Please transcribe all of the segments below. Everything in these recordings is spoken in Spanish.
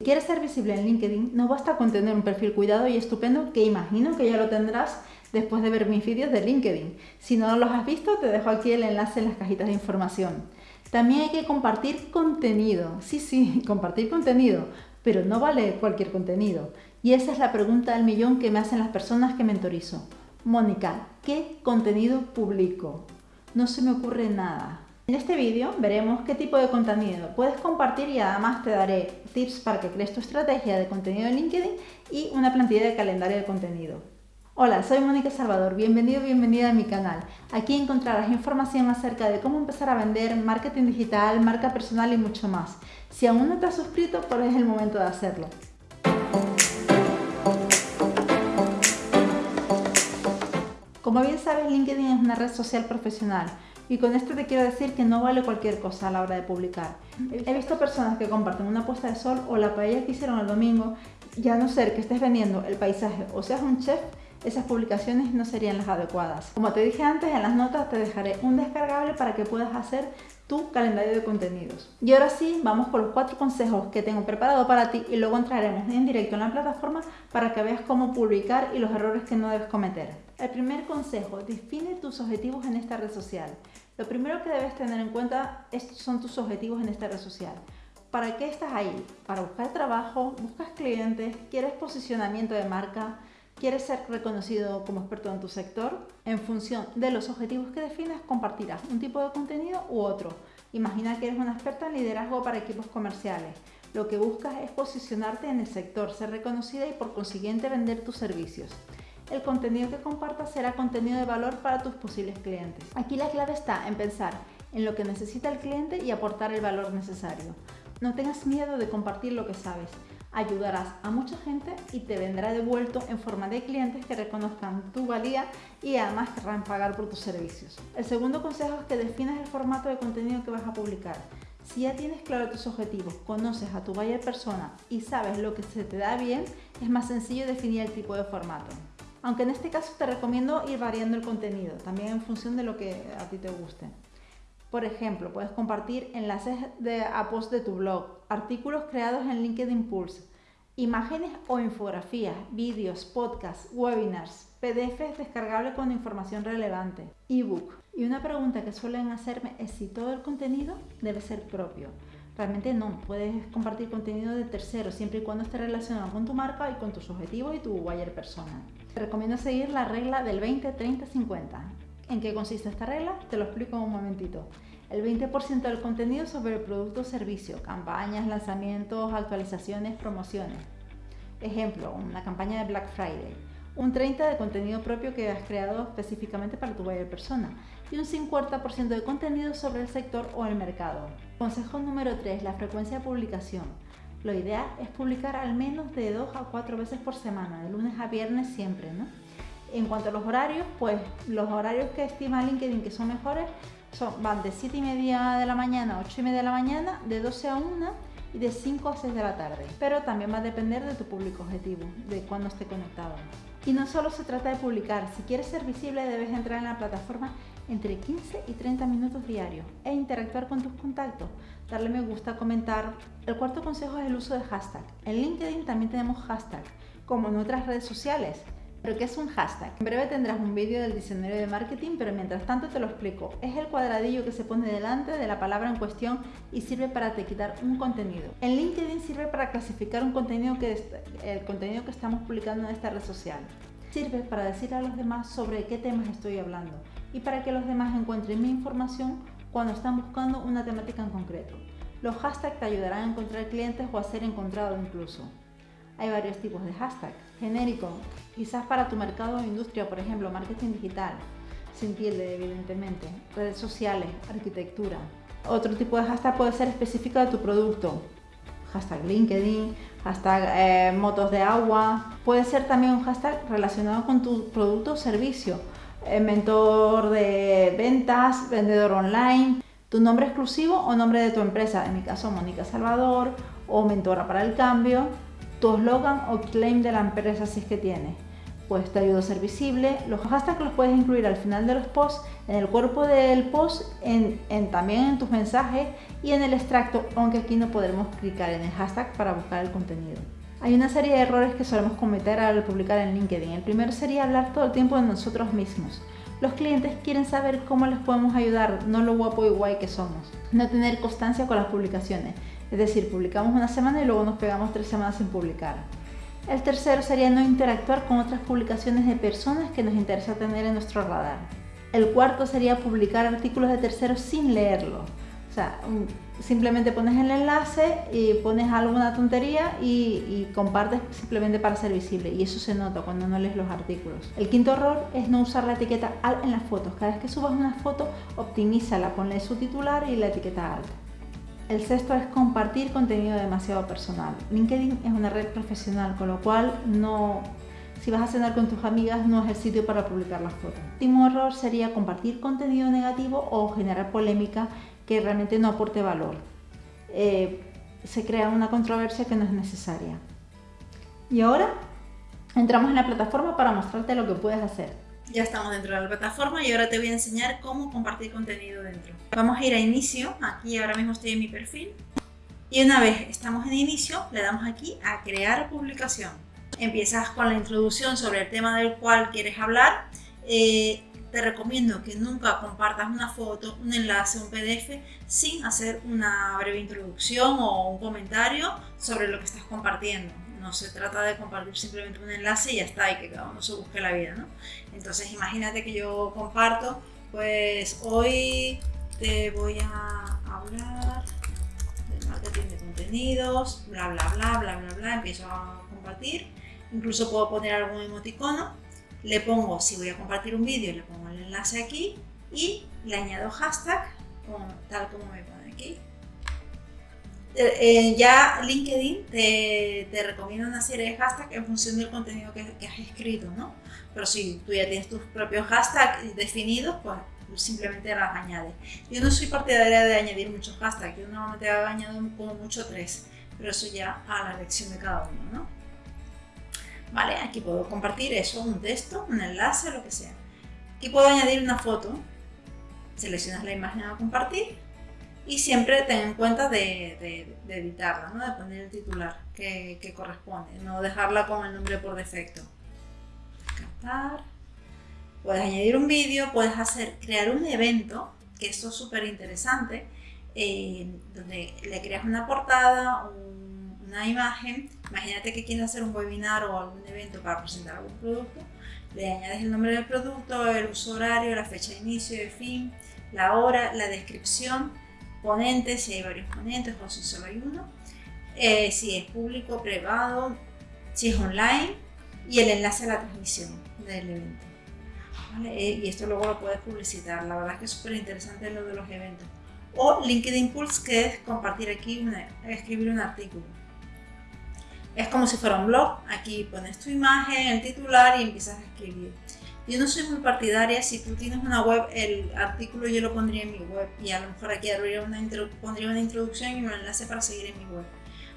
Si quieres ser visible en LinkedIn, no basta con tener un perfil cuidado y estupendo que imagino que ya lo tendrás después de ver mis vídeos de LinkedIn. Si no los has visto, te dejo aquí el enlace en las cajitas de información. También hay que compartir contenido. Sí, sí, compartir contenido, pero no vale cualquier contenido. Y esa es la pregunta del millón que me hacen las personas que mentorizo. Mónica, ¿qué contenido publico? No se me ocurre nada. En este vídeo veremos qué tipo de contenido puedes compartir y además te daré tips para que crees tu estrategia de contenido en LinkedIn y una plantilla de calendario de contenido. Hola, soy Mónica Salvador, bienvenido, bienvenida a mi canal. Aquí encontrarás información acerca de cómo empezar a vender, marketing digital, marca personal y mucho más. Si aún no te has suscrito, pues es el momento de hacerlo. Como bien sabes, LinkedIn es una red social profesional y con esto te quiero decir que no vale cualquier cosa a la hora de publicar. He visto personas que comparten una puesta de sol o la paella que hicieron el domingo, ya no ser que estés vendiendo el paisaje o seas un chef, esas publicaciones no serían las adecuadas. Como te dije antes, en las notas te dejaré un descargable para que puedas hacer tu calendario de contenidos. Y ahora sí, vamos con los cuatro consejos que tengo preparado para ti y luego entraremos en directo en la plataforma para que veas cómo publicar y los errores que no debes cometer. El primer consejo, define tus objetivos en esta red social. Lo primero que debes tener en cuenta son tus objetivos en esta red social. ¿Para qué estás ahí? ¿Para buscar trabajo? ¿Buscas clientes? ¿Quieres posicionamiento de marca? ¿Quieres ser reconocido como experto en tu sector? En función de los objetivos que definas, compartirás un tipo de contenido u otro. Imagina que eres una experta en liderazgo para equipos comerciales. Lo que buscas es posicionarte en el sector, ser reconocida y por consiguiente vender tus servicios. El contenido que compartas será contenido de valor para tus posibles clientes. Aquí la clave está en pensar en lo que necesita el cliente y aportar el valor necesario. No tengas miedo de compartir lo que sabes ayudarás a mucha gente y te vendrá devuelto en forma de clientes que reconozcan tu valía y además querrán pagar por tus servicios. El segundo consejo es que definas el formato de contenido que vas a publicar. Si ya tienes claro tus objetivos, conoces a tu buyer persona y sabes lo que se te da bien, es más sencillo definir el tipo de formato. Aunque en este caso te recomiendo ir variando el contenido, también en función de lo que a ti te guste. Por ejemplo, puedes compartir enlaces de, a post de tu blog, artículos creados en LinkedIn Pulse, imágenes o infografías, vídeos, podcasts, webinars, PDFs descargables con información relevante, ebook. Y una pregunta que suelen hacerme es si todo el contenido debe ser propio. Realmente no, puedes compartir contenido de terceros siempre y cuando esté relacionado con tu marca y con tus objetivos y tu buyer persona. Te recomiendo seguir la regla del 20-30-50 ¿En qué consiste esta regla? Te lo explico en un momentito. El 20% del contenido sobre el producto o servicio, campañas, lanzamientos, actualizaciones, promociones. Ejemplo, una campaña de Black Friday. Un 30% de contenido propio que has creado específicamente para tu buyer persona. Y un 50% de contenido sobre el sector o el mercado. Consejo número 3. La frecuencia de publicación. Lo ideal es publicar al menos de 2 a 4 veces por semana, de lunes a viernes siempre, ¿no? En cuanto a los horarios, pues los horarios que estima LinkedIn que son mejores son, van de 7 y media de la mañana a 8 y media de la mañana, de 12 a 1 y de 5 a 6 de la tarde. Pero también va a depender de tu público objetivo, de cuándo esté conectado. Y no solo se trata de publicar, si quieres ser visible debes entrar en la plataforma entre 15 y 30 minutos diarios e interactuar con tus contactos, darle me gusta, comentar. El cuarto consejo es el uso de hashtag. En LinkedIn también tenemos hashtag, como en otras redes sociales. ¿Pero qué es un hashtag? En breve tendrás un vídeo del diccionario de marketing, pero mientras tanto te lo explico. Es el cuadradillo que se pone delante de la palabra en cuestión y sirve para etiquetar un contenido. En LinkedIn sirve para clasificar un contenido que el contenido que estamos publicando en esta red social. Sirve para decir a los demás sobre qué temas estoy hablando y para que los demás encuentren mi información cuando están buscando una temática en concreto. Los hashtags te ayudarán a encontrar clientes o a ser encontrado incluso. Hay varios tipos de hashtag. Genérico, quizás para tu mercado o industria, por ejemplo, marketing digital, se entiende evidentemente. Redes sociales, arquitectura. Otro tipo de hashtag puede ser específico de tu producto. Hashtag LinkedIn, hashtag eh, motos de agua. Puede ser también un hashtag relacionado con tu producto o servicio. Eh, mentor de ventas, vendedor online, tu nombre exclusivo o nombre de tu empresa. En mi caso, Mónica Salvador o mentora para el cambio tu eslogan o claim de la empresa si es que tienes. pues te ayuda a ser visible. Los hashtags los puedes incluir al final de los posts, en el cuerpo del post, en, también en tus mensajes y en el extracto, aunque aquí no podremos clicar en el hashtag para buscar el contenido. Hay una serie de errores que solemos cometer al publicar en LinkedIn. El primero sería hablar todo el tiempo de nosotros mismos. Los clientes quieren saber cómo les podemos ayudar, no lo guapo y guay que somos. No tener constancia con las publicaciones. Es decir, publicamos una semana y luego nos pegamos tres semanas sin publicar. El tercero sería no interactuar con otras publicaciones de personas que nos interesa tener en nuestro radar. El cuarto sería publicar artículos de terceros sin leerlo. Sea, simplemente pones el enlace y pones alguna tontería y, compartes simplemente para ser visible. Y eso se nota cuando no lees los artículos. El quinto error es no usar la etiqueta alt en las fotos. Cada vez que subas una foto, optimízala, ponle su titular y la etiqueta alt. El sexto es compartir contenido demasiado personal. LinkedIn es una red profesional, con lo cual no, si vas a cenar con tus amigas no es el sitio para publicar las fotos. El último error sería compartir contenido negativo o generar polémica que realmente no aporte valor. Eh, se crea una controversia que no es necesaria. Y ahora entramos en la plataforma para mostrarte lo que puedes hacer. Ya estamos dentro de la plataforma y ahora te voy a enseñar cómo compartir contenido dentro. Vamos a ir a inicio, aquí ahora mismo estoy en mi perfil. Y una vez estamos en inicio, le damos aquí a crear publicación. Empiezas con la introducción sobre el tema del cual quieres hablar. Eh, te recomiendo que nunca compartas una foto, un enlace, un PDF sin hacer una breve introducción o un comentario sobre lo que estás compartiendo no se trata de compartir simplemente un enlace y ya está, y que cada uno se busque la vida, ¿no? Entonces imagínate que yo comparto, pues hoy te voy a hablar de marketing de contenidos, bla bla bla bla bla bla, empiezo a compartir, incluso puedo poner algún emoticono, le pongo, si voy a compartir un vídeo, le pongo el enlace aquí y le añado hashtag, tal como me pone aquí, eh, ya LinkedIn te, te, recomienda una serie de hashtags en función del contenido que, has escrito, ¿no? Pero si tú ya tienes tus propios hashtags definidos, pues simplemente las añades. Yo no soy partidaria de añadir muchos hashtags, yo normalmente añado como mucho tres, pero eso ya a la elección de cada uno, ¿no? Vale, aquí puedo compartir eso, un texto, un enlace, lo que sea. Aquí puedo añadir una foto, seleccionas la imagen a compartir y siempre ten en cuenta de, editarla, ¿no? de poner el titular que, corresponde, no dejarla con el nombre por defecto. Captar. Puedes añadir un vídeo, puedes hacer, crear un evento, que esto es súper interesante, eh, donde le creas una portada, una imagen. Imagínate que quieres hacer un webinar o algún evento para presentar algún producto. Le añades el nombre del producto, el uso horario, la fecha de inicio de fin, la hora, la descripción ponentes, si hay varios ponentes o si solo hay uno, eh, si es público, privado, si es online y el enlace a la transmisión del evento. Eh, y esto luego lo puedes publicitar, la verdad es que es súper interesante lo de los eventos. O LinkedIn Pulse, que es compartir aquí, escribir un artículo. Es como si fuera un blog, aquí pones tu imagen, el titular y empiezas a escribir. Yo no soy muy partidaria, si tú tienes una web, el artículo yo lo pondría en mi web y a lo mejor aquí una pondría una introducción y un enlace para seguir en mi web.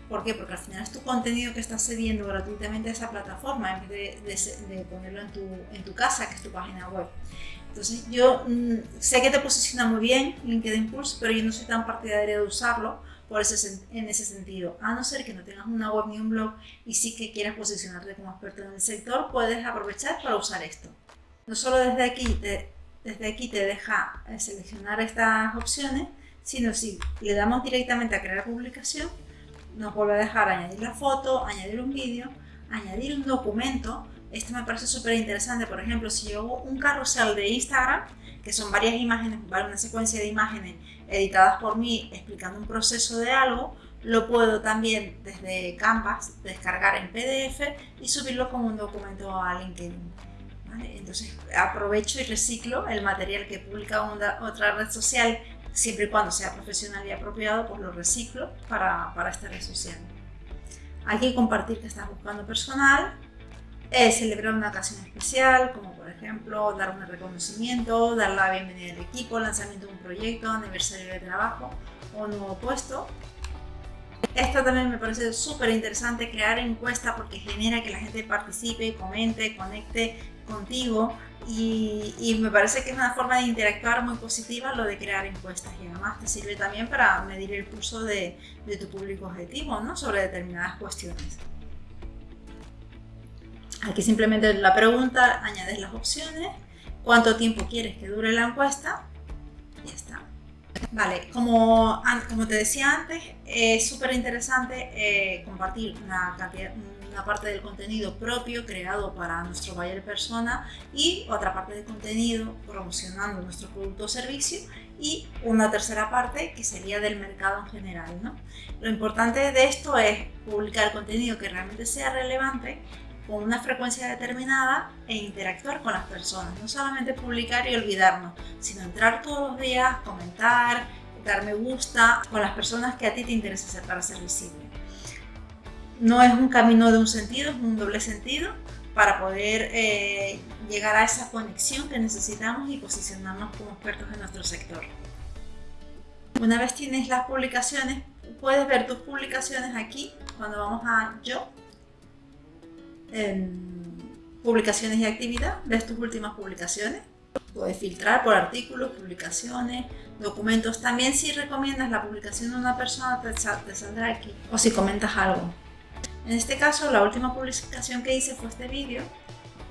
¿Por qué? Porque al final es tu contenido que estás cediendo gratuitamente a esa plataforma en vez de, ponerlo en tu, en tu, casa, que es tu página web. Entonces yo mm, sé que te posiciona muy bien LinkedIn Pulse, pero yo no soy tan partidaria de usarlo por ese, en ese sentido. A no ser que no tengas una web ni un blog y sí que quieras posicionarte como experto en el sector, puedes aprovechar para usar esto. No solo desde aquí te, desde aquí te deja eh, seleccionar estas opciones, sino si le damos directamente a crear publicación, nos vuelve a dejar añadir la foto, añadir un vídeo, añadir un documento. Esto me parece súper interesante, por ejemplo, si yo hago un carrusel de Instagram, que son varias imágenes, una secuencia de imágenes editadas por mí explicando un proceso de algo, lo puedo también desde Canvas descargar en PDF y subirlo como un documento a LinkedIn. Entonces aprovecho y reciclo el material que publica otra red social, siempre y cuando sea profesional y apropiado, pues lo reciclo para, para esta red social. Hay que compartir que estás buscando personal, eh, celebrar una ocasión especial, como ejemplo dar un reconocimiento, dar la bienvenida al equipo, lanzamiento de un proyecto, aniversario de trabajo o nuevo puesto. Esta también me parece súper interesante, crear encuestas porque genera que la gente participe, comente, conecte contigo y, me parece que es una forma de interactuar muy positiva lo de crear encuestas y además te sirve también para medir el pulso de, de tu público objetivo ¿no? sobre determinadas cuestiones. Aquí simplemente la pregunta, añades las opciones, cuánto tiempo quieres que dure la encuesta y ya está. Vale, como, como te decía antes, es súper interesante eh, compartir una, parte del contenido propio creado para nuestro buyer persona y otra parte del contenido promocionando nuestro producto o servicio y una tercera parte que sería del mercado en general. ¿no? Lo importante de esto es publicar contenido que realmente sea relevante con una frecuencia determinada e interactuar con las personas. No solamente publicar y olvidarnos, sino entrar todos los días, comentar, dar me gusta con las personas que a ti te interesa para ser visible. No es un camino de un sentido, es un doble sentido para poder eh, llegar a esa conexión que necesitamos y posicionarnos como expertos en nuestro sector. Una vez tienes las publicaciones, puedes ver tus publicaciones aquí cuando vamos a Yo publicaciones y actividad, ves tus últimas publicaciones, puedes filtrar por artículos, publicaciones, documentos. También si recomiendas la publicación de una persona te, saldrá aquí o si comentas algo. En este caso la última publicación que hice fue este vídeo,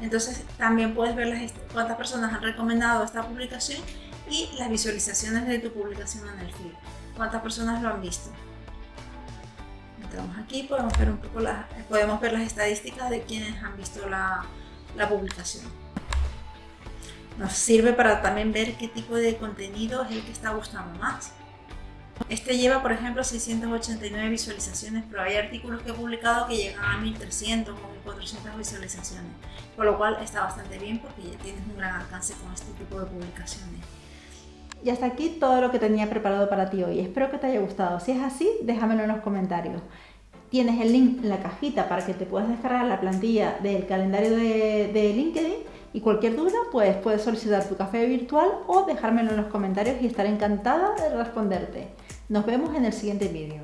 entonces también puedes ver las, cuántas personas han recomendado esta publicación y las visualizaciones de tu publicación en el feed, cuántas personas lo han visto aquí, podemos ver un poco las, podemos ver las estadísticas de quienes han visto la, la publicación. Nos sirve para también ver qué tipo de contenido es el que está gustando más. Este lleva, por ejemplo, 689 visualizaciones, pero hay artículos que he publicado que llegan a 1300 o 1400 visualizaciones, por lo cual está bastante bien porque ya tienes un gran alcance con este tipo de publicaciones. Y hasta aquí todo lo que tenía preparado para ti hoy. Espero que te haya gustado. Si es así, déjamelo en los comentarios. Tienes el link en la cajita para que te puedas descargar la plantilla del calendario de, LinkedIn y cualquier duda pues puedes solicitar tu café virtual o dejármelo en los comentarios y estaré encantada de responderte. Nos vemos en el siguiente vídeo.